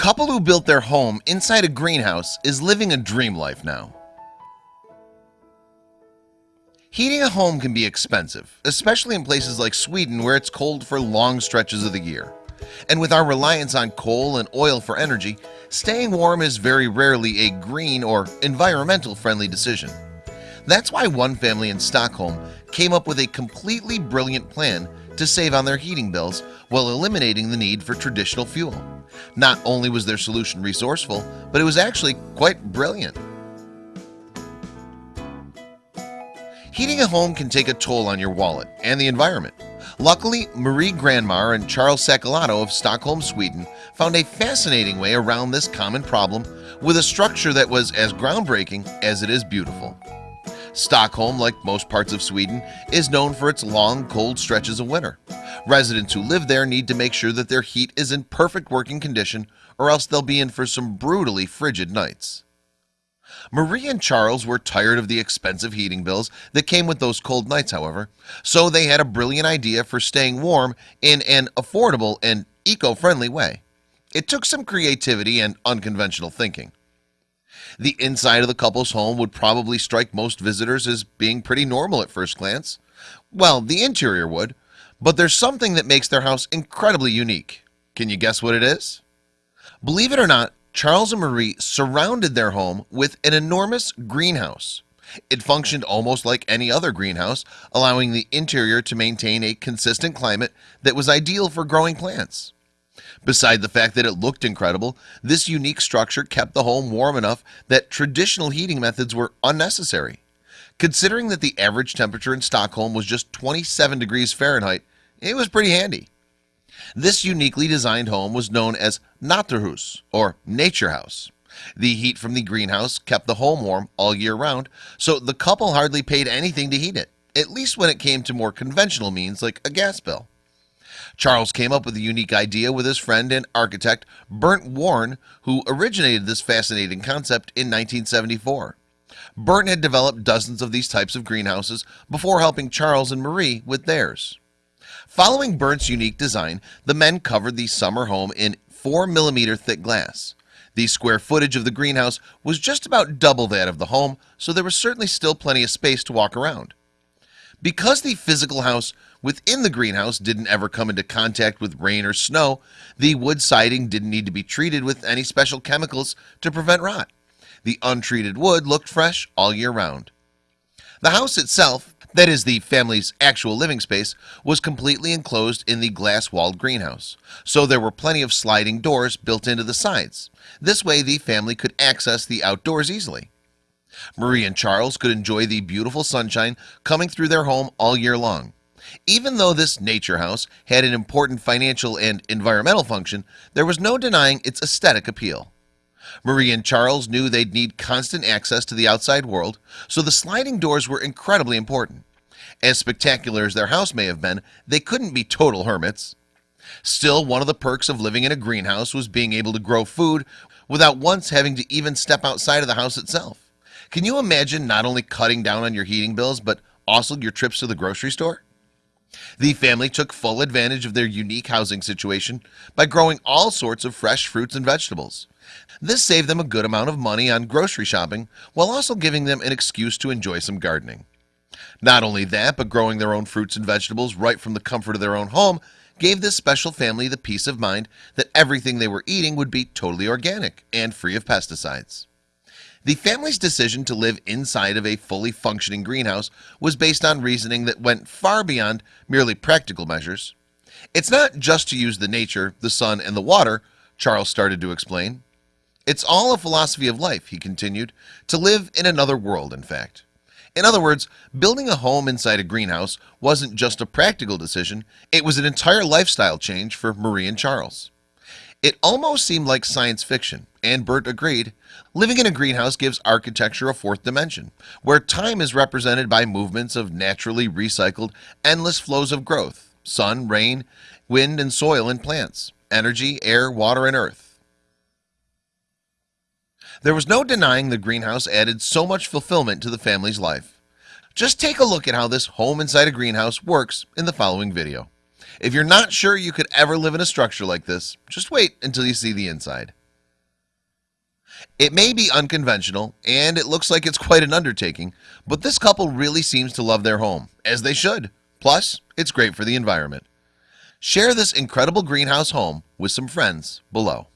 couple who built their home inside a greenhouse is living a dream life now. Heating a home can be expensive especially in places like Sweden where it's cold for long stretches of the year. And with our reliance on coal and oil for energy staying warm is very rarely a green or environmental friendly decision. That's why one family in Stockholm came up with a completely brilliant plan to save on their heating bills while eliminating the need for traditional fuel. Not only was their solution resourceful, but it was actually quite brilliant. Heating a home can take a toll on your wallet and the environment. Luckily Marie Granmar and Charles Sacilotto of Stockholm, Sweden found a fascinating way around this common problem with a structure that was as groundbreaking as it is beautiful Stockholm like most parts of Sweden is known for its long cold stretches of winter. Residents who live there need to make sure that their heat is in perfect working condition or else they'll be in for some brutally frigid nights. Marie and Charles were tired of the expensive heating bills that came with those cold nights however So they had a brilliant idea for staying warm in an affordable and eco-friendly way. It took some creativity and unconventional thinking the inside of the couple's home would probably strike most visitors as being pretty normal at first glance. Well, the interior would but there's something that makes their house incredibly unique. Can you guess what it is? Believe it or not Charles and Marie surrounded their home with an enormous greenhouse. It functioned almost like any other greenhouse allowing the interior to maintain a consistent climate that was ideal for growing plants Beside the fact that it looked incredible this unique structure kept the home warm enough that traditional heating methods were unnecessary. Considering that the average temperature in Stockholm was just 27 degrees Fahrenheit It was pretty handy. This uniquely designed home was known as Naturhus or Nature House. The heat from the greenhouse kept the home warm all year round So the couple hardly paid anything to heat it at least when it came to more conventional means like a gas bill Charles came up with a unique idea with his friend and architect Bernd Warne who originated this fascinating concept in 1974 Burton had developed dozens of these types of greenhouses before helping Charles and Marie with theirs. Following Bern's unique design the men covered the summer home in 4 millimeter thick glass. The square footage of the greenhouse was just about double that of the home So there was certainly still plenty of space to walk around because the physical house within the greenhouse didn't ever come into contact with rain or snow the wood siding didn't need to be treated with any special chemicals to prevent rot. The untreated wood looked fresh all year round. The house itself that is the family's actual living space was completely enclosed in the glass-walled greenhouse. So there were plenty of sliding doors built into the sides. This way the family could access the outdoors easily Marie and Charles could enjoy the beautiful sunshine coming through their home all year long. Even though this nature house had an important financial and environmental function there was no denying its aesthetic appeal. Marie and Charles knew they'd need constant access to the outside world So the sliding doors were incredibly important. As spectacular as their house may have been they couldn't be total hermits. Still one of the perks of living in a greenhouse was being able to grow food without once having to even step outside of the house itself Can you imagine not only cutting down on your heating bills, but also your trips to the grocery store? The family took full advantage of their unique housing situation by growing all sorts of fresh fruits and vegetables. This saved them a good amount of money on grocery shopping while also giving them an excuse to enjoy some gardening. Not only that but growing their own fruits and vegetables right from the comfort of their own home gave this special family the peace of mind that everything they were eating would be totally organic and free of pesticides the family's decision to live inside of a fully functioning greenhouse was based on reasoning that went far beyond merely practical measures. It's not just to use the nature the sun and the water Charles started to explain. It's all a philosophy of life he continued to live in another world in fact. In other words building a home inside a greenhouse wasn't just a practical decision It was an entire lifestyle change for Marie and Charles It almost seemed like science fiction and Bert agreed. Living in a greenhouse gives architecture a fourth dimension where time is represented by movements of naturally recycled endless flows of growth sun rain wind and soil and plants energy air water and earth. There was no denying the greenhouse added so much fulfillment to the family's life. Just take a look at how this home inside a greenhouse works in the following video if you're not sure you could ever live in a structure like this just wait until you see the inside. It may be unconventional and it looks like it's quite an undertaking But this couple really seems to love their home as they should. Plus it's great for the environment. Share this incredible greenhouse home with some friends below